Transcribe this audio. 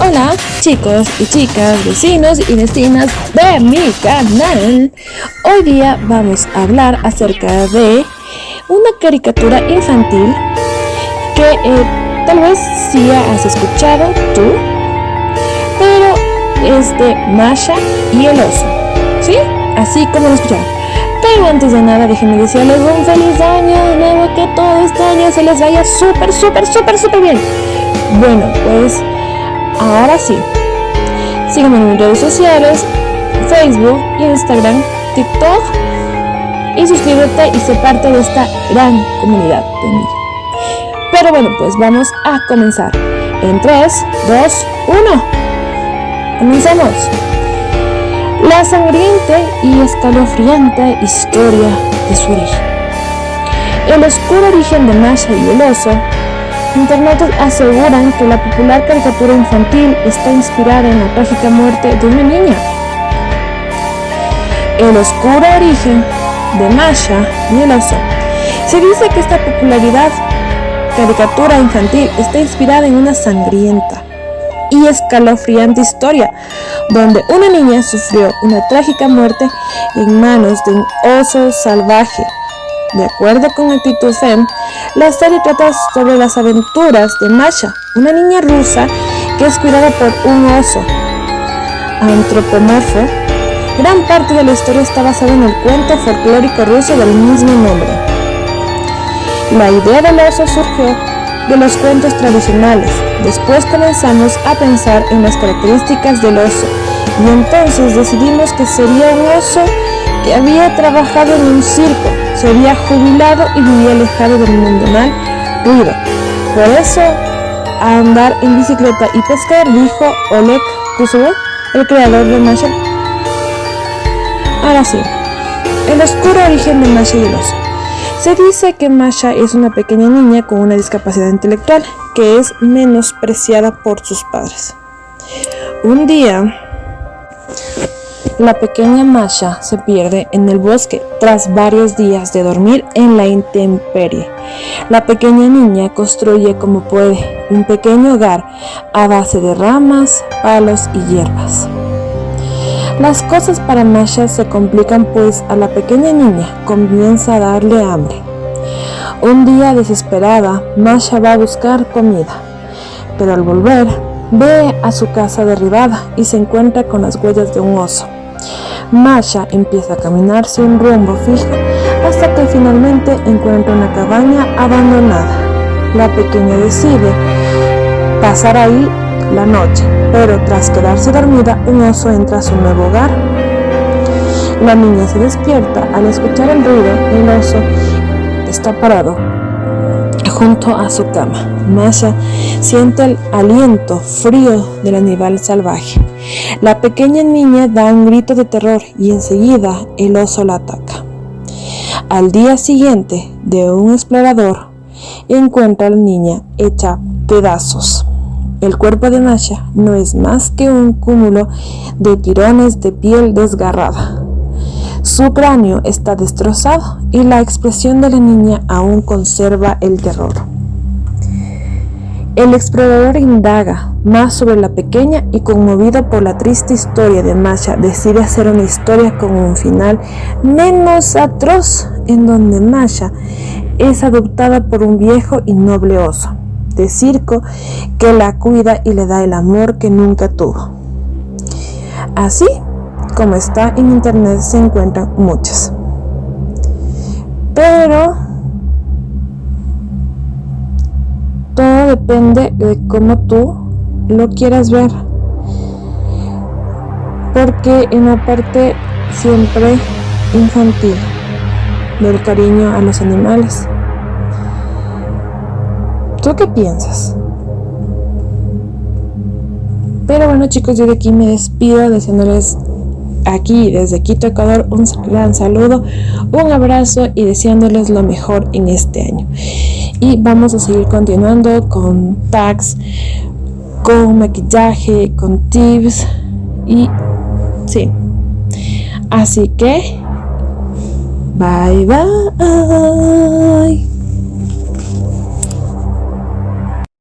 Hola chicos y chicas, vecinos y vecinas de mi canal. Hoy día vamos a hablar acerca de una caricatura infantil que eh, tal vez sí has escuchado tú, pero es de Masha y el oso, ¿sí? Así como lo escucharon. Pero antes de nada déjenme decirles un feliz año de nuevo, que todo este año se les vaya súper, súper, súper, súper bien. Bueno, pues Ahora sí, sígueme en mis redes sociales, Facebook, Instagram, TikTok y suscríbete y sé parte de esta gran comunidad de mí. Pero bueno, pues vamos a comenzar. En 3, 2, 1. Comencemos. La sangriente y escalofriante historia de su origen. El oscuro origen de Masha y el oso Internautas aseguran que la popular caricatura infantil está inspirada en la trágica muerte de una niña. El oscuro origen de Masha y el oso. Se dice que esta popularidad caricatura infantil está inspirada en una sangrienta y escalofriante historia donde una niña sufrió una trágica muerte en manos de un oso salvaje de acuerdo con Actitud Fem, la serie trata sobre las aventuras de Masha, una niña rusa que es cuidada por un oso antropomorfo. Gran parte de la historia está basada en el cuento folclórico ruso del mismo nombre. La idea del oso surgió de los cuentos tradicionales. Después comenzamos a pensar en las características del oso y entonces decidimos que sería un oso que había trabajado en un circo se había jubilado y vivía alejado del mundo mal ruido. Por eso, a andar en bicicleta y pescar, dijo Oleg Kusubo, el creador de Masha. Ahora sí, el oscuro origen de Masha y el oso. Se dice que Masha es una pequeña niña con una discapacidad intelectual que es menospreciada por sus padres. Un día, la pequeña Masha se pierde en el bosque tras varios días de dormir en la intemperie. La pequeña niña construye como puede un pequeño hogar a base de ramas, palos y hierbas. Las cosas para Masha se complican pues a la pequeña niña comienza a darle hambre. Un día desesperada, Masha va a buscar comida, pero al volver ve a su casa derribada y se encuentra con las huellas de un oso. Masha empieza a caminar sin rumbo fijo hasta que finalmente encuentra una cabaña abandonada. La pequeña decide pasar ahí la noche, pero tras quedarse dormida, un oso entra a su nuevo hogar. La niña se despierta al escuchar el ruido el oso está parado junto a su cama. Masha siente el aliento frío del animal salvaje. La pequeña niña da un grito de terror y enseguida el oso la ataca. Al día siguiente, de un explorador, encuentra a la niña hecha pedazos. El cuerpo de Masha no es más que un cúmulo de tirones de piel desgarrada. Su cráneo está destrozado y la expresión de la niña aún conserva el terror. El explorador indaga más sobre la pequeña y conmovido por la triste historia de Masha decide hacer una historia con un final menos atroz en donde Masha es adoptada por un viejo y noble oso de circo que la cuida y le da el amor que nunca tuvo. Así como está en internet se encuentran muchas. Pero todo depende de cómo tú lo quieras ver. Porque en la parte siempre infantil del cariño a los animales. ¿Tú qué piensas? Pero bueno chicos, yo de aquí me despido deseándoles aquí desde Quito, Ecuador, un gran saludo, un abrazo y deseándoles lo mejor en este año. Y vamos a seguir continuando con tags, con maquillaje, con tips y sí. Así que, bye bye.